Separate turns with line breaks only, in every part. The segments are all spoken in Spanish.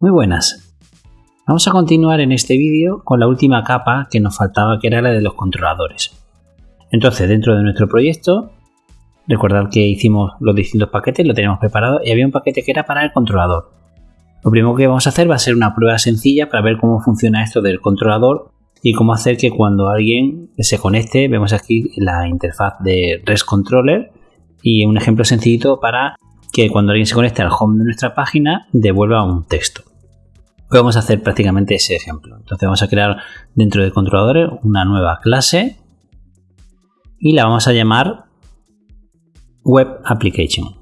Muy buenas. Vamos a continuar en este vídeo con la última capa que nos faltaba que era la de los controladores. Entonces dentro de nuestro proyecto, recordad que hicimos los distintos paquetes, lo tenemos preparado y había un paquete que era para el controlador. Lo primero que vamos a hacer va a ser una prueba sencilla para ver cómo funciona esto del controlador y cómo hacer que cuando alguien se conecte, vemos aquí la interfaz de REST Controller y un ejemplo sencillito para que cuando alguien se conecte al home de nuestra página devuelva un texto. Vamos a hacer prácticamente ese ejemplo. Entonces vamos a crear dentro de controladores una nueva clase y la vamos a llamar Web Application,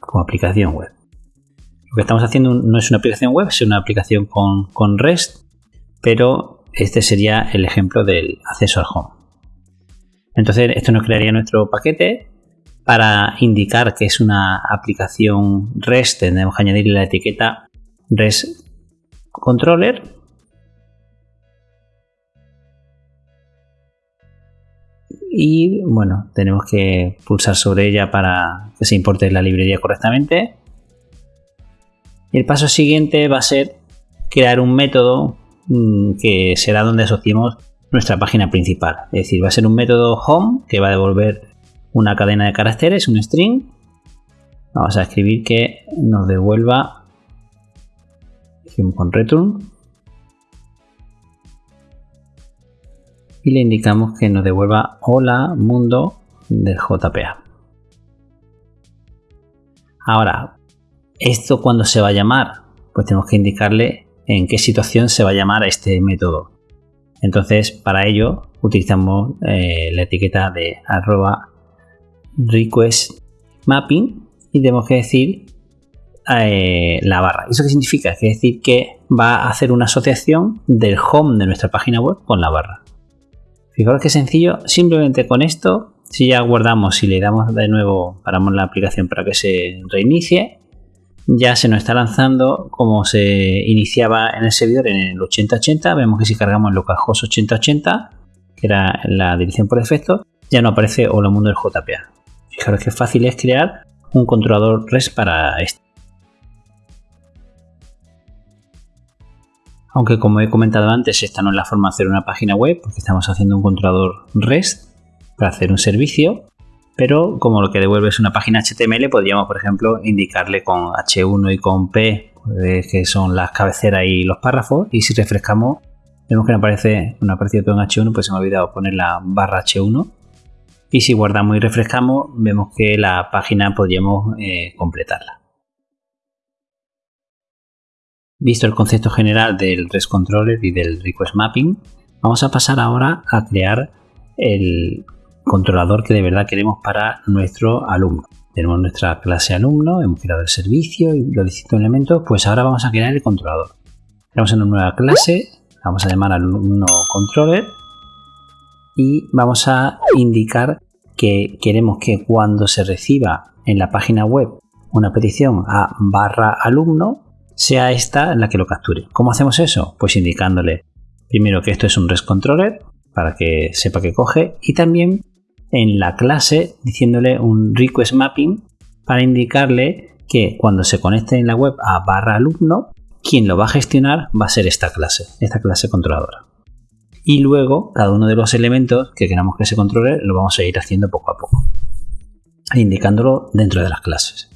como aplicación web. Lo que estamos haciendo no es una aplicación web, es una aplicación con, con REST, pero este sería el ejemplo del acceso al home. Entonces esto nos crearía nuestro paquete para indicar que es una aplicación REST tenemos que añadirle la etiqueta REST Controller. Y bueno, tenemos que pulsar sobre ella para que se importe la librería correctamente. El paso siguiente va a ser crear un método mm, que será donde asociemos nuestra página principal. Es decir, va a ser un método home que va a devolver una cadena de caracteres, un string. Vamos a escribir que nos devuelva con return y le indicamos que nos devuelva hola mundo del JPA. Ahora, ¿esto cuando se va a llamar? Pues tenemos que indicarle en qué situación se va a llamar este método. Entonces, para ello utilizamos eh, la etiqueta de arroba request mapping y tenemos que decir eh, la barra. ¿Eso qué significa? Que decir que va a hacer una asociación del home de nuestra página web con la barra. Fijaros que sencillo, simplemente con esto, si ya guardamos y le damos de nuevo, paramos la aplicación para que se reinicie, ya se nos está lanzando como se iniciaba en el servidor en el 8080. Vemos que si cargamos localhost 8080, que era la dirección por defecto, ya no aparece Hola Mundo del JPA. Fijaros que fácil es crear un controlador REST para esto. Aunque como he comentado antes, esta no es la forma de hacer una página web, porque estamos haciendo un controlador REST para hacer un servicio, pero como lo que devuelve es una página HTML, podríamos, por ejemplo, indicarle con H1 y con P, pues, que son las cabeceras y los párrafos, y si refrescamos, vemos que no aparece, no ha todo en H1, pues se me ha olvidado poner la barra H1, y si guardamos y refrescamos, vemos que la página podríamos eh, completarla. Visto el concepto general del REST Controller y del Request Mapping, vamos a pasar ahora a crear el controlador que de verdad queremos para nuestro alumno. Tenemos nuestra clase alumno, hemos creado el servicio y los distintos elementos, pues ahora vamos a crear el controlador. Creamos una nueva clase, vamos a llamar alumno controller y vamos a indicar que queremos que cuando se reciba en la página web una petición a barra alumno, sea esta la que lo capture. ¿Cómo hacemos eso? Pues indicándole primero que esto es un REST controller para que sepa que coge y también en la clase diciéndole un request mapping para indicarle que cuando se conecte en la web a barra alumno, quien lo va a gestionar va a ser esta clase, esta clase controladora. Y luego cada uno de los elementos que queramos que se controle lo vamos a ir haciendo poco a poco, indicándolo dentro de las clases.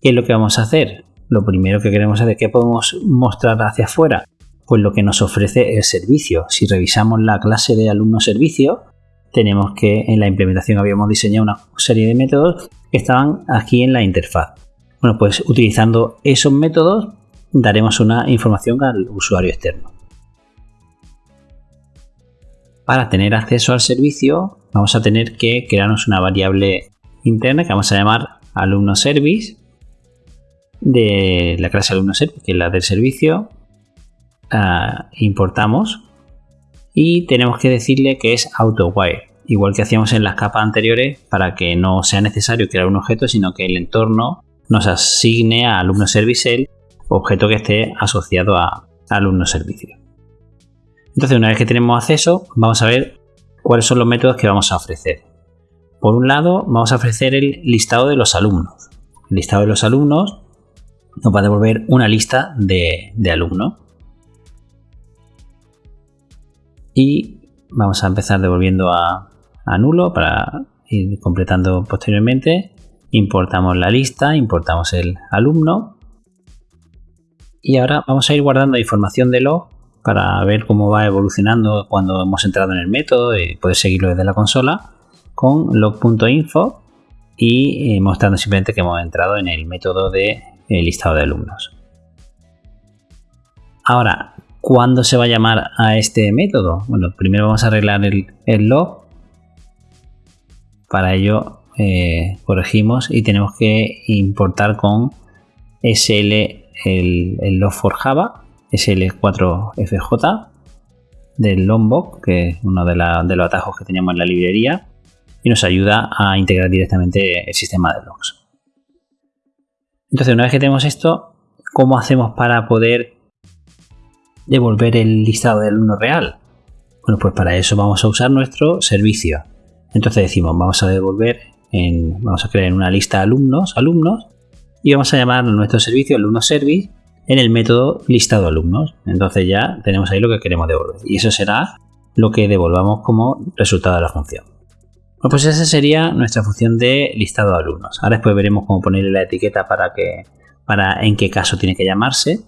¿Qué es lo que vamos a hacer? Lo primero que queremos es de qué podemos mostrar hacia afuera. Pues lo que nos ofrece el servicio. Si revisamos la clase de alumno servicio, tenemos que en la implementación habíamos diseñado una serie de métodos que estaban aquí en la interfaz. Bueno, pues utilizando esos métodos daremos una información al usuario externo. Para tener acceso al servicio vamos a tener que crearnos una variable interna que vamos a llamar alumno service de la clase alumno set, que es la del servicio, ah, importamos y tenemos que decirle que es AutoWire, igual que hacíamos en las capas anteriores para que no sea necesario crear un objeto, sino que el entorno nos asigne a alumno service el objeto que esté asociado a, alumno servicio. Entonces, una vez que tenemos acceso, vamos a ver cuáles son los métodos que vamos a ofrecer. Por un lado, vamos a ofrecer el listado de los alumnos. El listado de los alumnos nos va a devolver una lista de, de alumnos. Y vamos a empezar devolviendo a, a nulo para ir completando posteriormente. Importamos la lista, importamos el alumno. Y ahora vamos a ir guardando información de log para ver cómo va evolucionando cuando hemos entrado en el método y poder seguirlo desde la consola con log.info y eh, mostrando simplemente que hemos entrado en el método de eh, listado de alumnos. Ahora, ¿cuándo se va a llamar a este método? Bueno, primero vamos a arreglar el, log. Para ello eh, corregimos y tenemos que importar con SL el, el log for Java SL4FJ del Lombok, que es uno de, de, los atajos que teníamos en la librería, y nos ayuda a integrar directamente el sistema de logs. Entonces, una vez que tenemos esto, ¿cómo hacemos para poder devolver el listado del alumno real? Bueno, pues para eso vamos a usar nuestro servicio. Entonces decimos, vamos a devolver, en, vamos a crear una lista de alumnos, alumnos, y vamos a llamar nuestro servicio alumno service en el método listado alumnos. Entonces ya tenemos ahí lo que queremos devolver. Y eso será lo que devolvamos como resultado de la función. Bueno, pues esa sería nuestra función de listado de alumnos. Ahora después veremos cómo ponerle la etiqueta para que para en qué caso tiene que llamarse.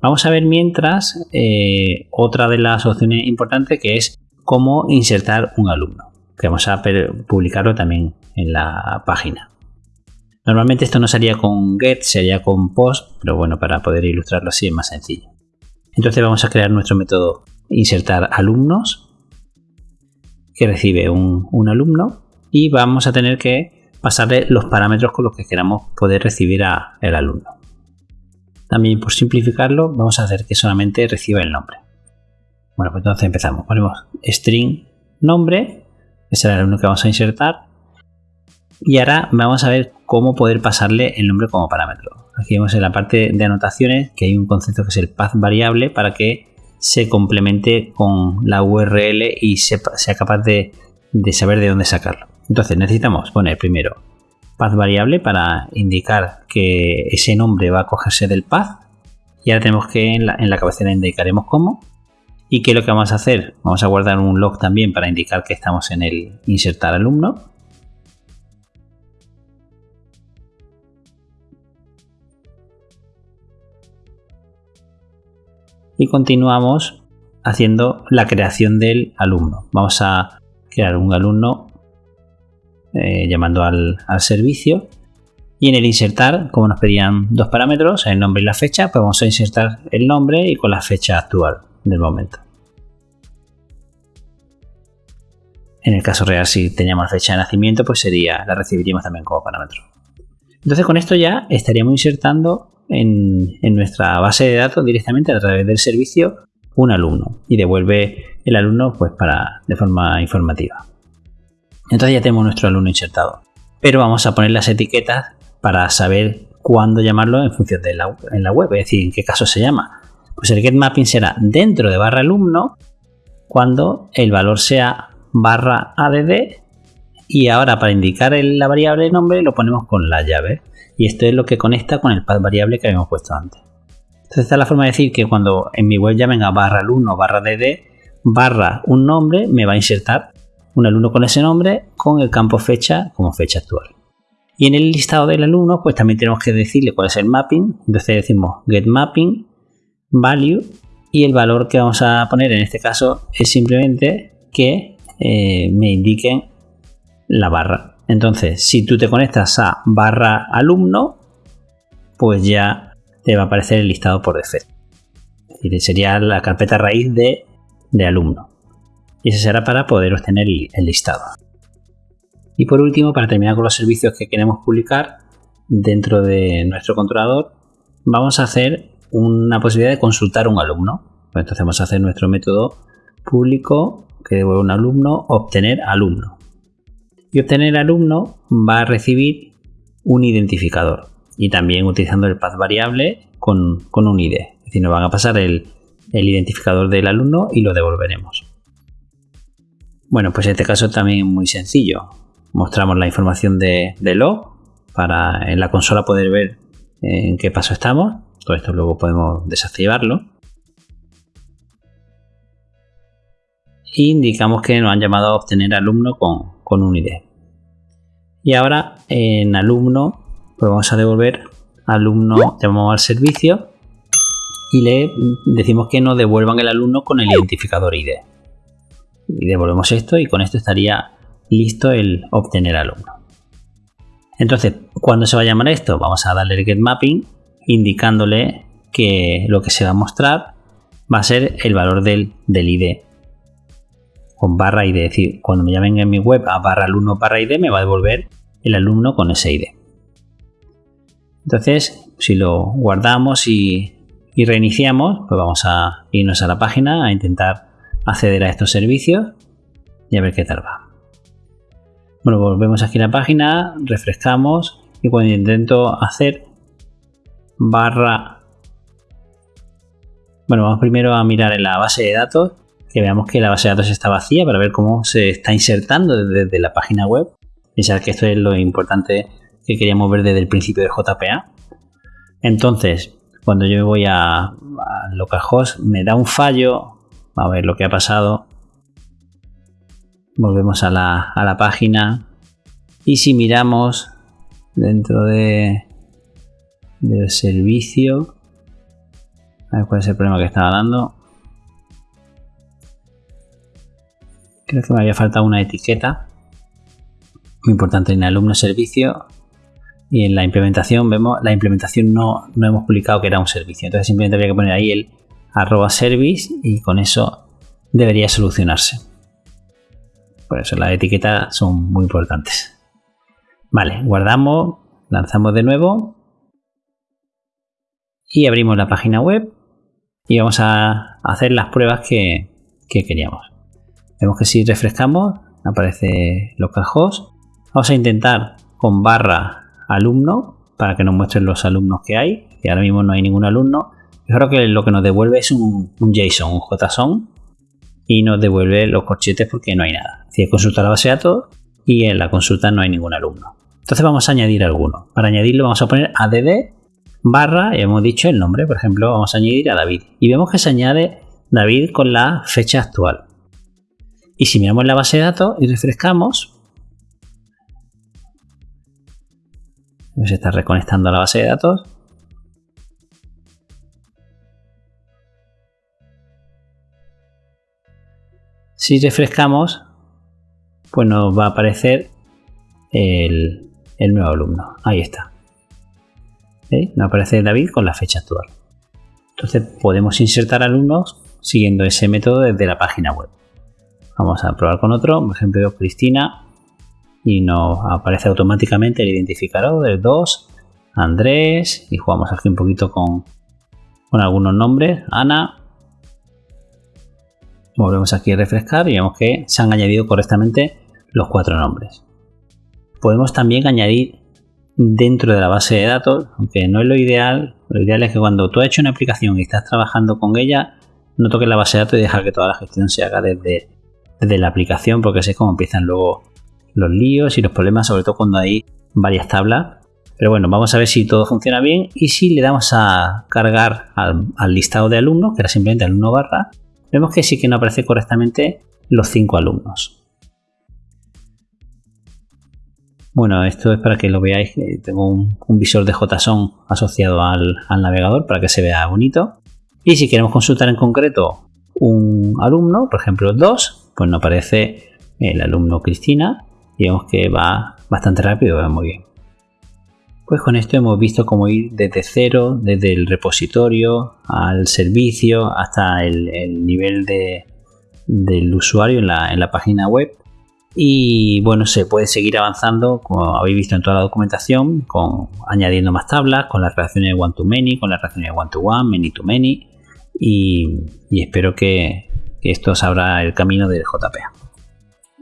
Vamos a ver mientras eh, otra de las opciones importantes que es cómo insertar un alumno, que vamos a publicarlo también en la página. Normalmente esto no sería con get, sería con post, pero bueno, para poder ilustrarlo así es más sencillo. Entonces vamos a crear nuestro método insertar alumnos, que recibe un, alumno, y vamos a tener que pasarle los parámetros con los que queramos poder recibir al alumno. También por simplificarlo, vamos a hacer que solamente reciba el nombre. Bueno, pues entonces empezamos. Ponemos string nombre, es el alumno que vamos a insertar, y ahora vamos a ver cómo poder pasarle el nombre como parámetro. Aquí vemos en la parte de anotaciones que hay un concepto que es el path variable para que se complemente con la URL y sea capaz de, saber de dónde sacarlo. Entonces necesitamos poner primero path variable para indicar que ese nombre va a cogerse del path. Y ahora tenemos que en la, en la cabecera indicaremos cómo. ¿Y qué es lo que vamos a hacer? Vamos a guardar un log también para indicar que estamos en el insertar alumno. Y continuamos haciendo la creación del alumno. Vamos a crear un alumno eh, llamando al, servicio y en el insertar, como nos pedían dos parámetros, el nombre y la fecha, pues vamos a insertar el nombre y con la fecha actual del momento. En el caso real, si teníamos fecha de nacimiento, pues sería, la recibiríamos también como parámetro. Entonces con esto ya estaríamos insertando en, nuestra base de datos directamente a través del servicio un alumno y devuelve el alumno pues para de forma informativa. Entonces ya tenemos nuestro alumno insertado. Pero vamos a poner las etiquetas para saber cuándo llamarlo en función de la, en la web, es decir, en qué caso se llama. Pues el getMapping será dentro de barra alumno cuando el valor sea barra add y ahora para indicar la variable nombre lo ponemos con la llave y esto es lo que conecta con el path variable que habíamos puesto antes. Entonces esta es la forma de decir que cuando en mi web llamen a barra alumno barra dd barra un nombre me va a insertar un alumno con ese nombre con el campo fecha como fecha actual. Y en el listado del alumno pues también tenemos que decirle cuál es el mapping. Entonces decimos get mapping value y el valor que vamos a poner en este caso es simplemente que eh, me indiquen la barra. Entonces, si tú te conectas a barra alumno, pues ya te va a aparecer el listado por defecto. sería la carpeta raíz de, alumno. Y ese será para poder obtener el listado. Y por último, para terminar con los servicios que queremos publicar dentro de nuestro controlador, vamos a hacer una posibilidad de consultar un alumno. Entonces vamos a hacer nuestro método público que devuelve un alumno, obtener alumno y obtener alumno va a recibir un identificador y también utilizando el path variable con, un ID. Es decir, nos van a pasar el, identificador del alumno y lo devolveremos. Bueno, pues en este caso también muy sencillo. Mostramos la información de, log para en la consola poder ver en qué paso estamos. Todo esto luego podemos desactivarlo. indicamos que nos han llamado a obtener alumno con, con un ID. Y ahora en alumno, pues vamos a devolver alumno, llamamos al servicio y le decimos que nos devuelvan el alumno con el identificador ID. Y devolvemos esto y con esto estaría listo el obtener alumno. Entonces, cuando se va a llamar esto? Vamos a darle el get mapping indicándole que lo que se va a mostrar va a ser el valor del, del ID con barra ID. Es decir, cuando me llamen en mi web a barra alumno barra ID, me va a devolver el alumno con ese ID. Entonces, si lo guardamos y, reiniciamos, pues vamos a irnos a la página a intentar acceder a estos servicios y a ver qué tal va. Bueno, volvemos aquí a la página, refrescamos y cuando intento hacer barra... Bueno, vamos primero a mirar en la base de datos que veamos que la base de datos está vacía para ver cómo se está insertando desde, la página web. Pensar que esto es lo importante que queríamos ver desde el principio de JPA. Entonces, cuando yo voy a, a localhost, me da un fallo. A ver lo que ha pasado. Volvemos a la, a la página. Y si miramos dentro de, del servicio, a ver cuál es el problema que estaba dando. Creo que me había faltado una etiqueta. Muy importante en alumno servicio. Y en la implementación vemos, la implementación no, no hemos publicado que era un servicio. Entonces simplemente habría que poner ahí el arroba service y con eso debería solucionarse. Por eso las etiquetas son muy importantes. Vale, guardamos, lanzamos de nuevo y abrimos la página web y vamos a hacer las pruebas que queríamos. Vemos que si refrescamos aparece localhost. Vamos a intentar con barra alumno para que nos muestren los alumnos que hay. Y ahora mismo no hay ningún alumno. Creo que lo que nos devuelve es un, JSON, un JSON. Y nos devuelve los corchetes porque no hay nada. Si consulta la base de datos y en la consulta no hay ningún alumno. Entonces vamos a añadir alguno. Para añadirlo vamos a poner add barra, y hemos dicho el nombre, por ejemplo, vamos a añadir a David. Y vemos que se añade David con la fecha actual. Y si miramos la base de datos y refrescamos, se está reconectando a la base de datos. Si refrescamos, pues nos va a aparecer el, nuevo alumno. Ahí está. Nos aparece David con la fecha actual. Entonces podemos insertar alumnos siguiendo ese método desde la página web. Vamos a probar con otro, por ejemplo Cristina y nos aparece automáticamente el identificador del 2, Andrés y jugamos aquí un poquito con, con algunos nombres, Ana. Volvemos aquí a refrescar y vemos que se han añadido correctamente los cuatro nombres. Podemos también añadir dentro de la base de datos, aunque no es lo ideal, lo ideal es que cuando tú has hecho una aplicación y estás trabajando con ella, no toques la base de datos y dejar que toda la gestión se haga desde de la aplicación porque sé cómo empiezan luego los líos y los problemas, sobre todo cuando hay varias tablas. Pero bueno, vamos a ver si todo funciona bien y si le damos a cargar al, listado de alumnos, que era simplemente alumno barra, vemos que sí que no aparece correctamente los cinco alumnos. Bueno, esto es para que lo veáis. Tengo un, visor de JSON asociado al, al, navegador para que se vea bonito. Y si queremos consultar en concreto un alumno, por ejemplo 2, pues nos aparece el alumno Cristina y vemos que va bastante rápido, va muy bien. Pues con esto hemos visto cómo ir desde cero, desde el repositorio al servicio hasta el, nivel del usuario en la, página web. Y bueno, se puede seguir avanzando, como habéis visto en toda la documentación, con añadiendo más tablas, con las relaciones de one-to-many, con las relaciones de one-to-one, many-to-many. Y, y espero que, esto sabrá el camino del JPA.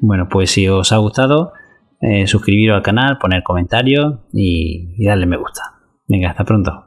Bueno, pues si os ha gustado, eh, suscribiros al canal, poner comentarios y darle me gusta. Venga, hasta pronto.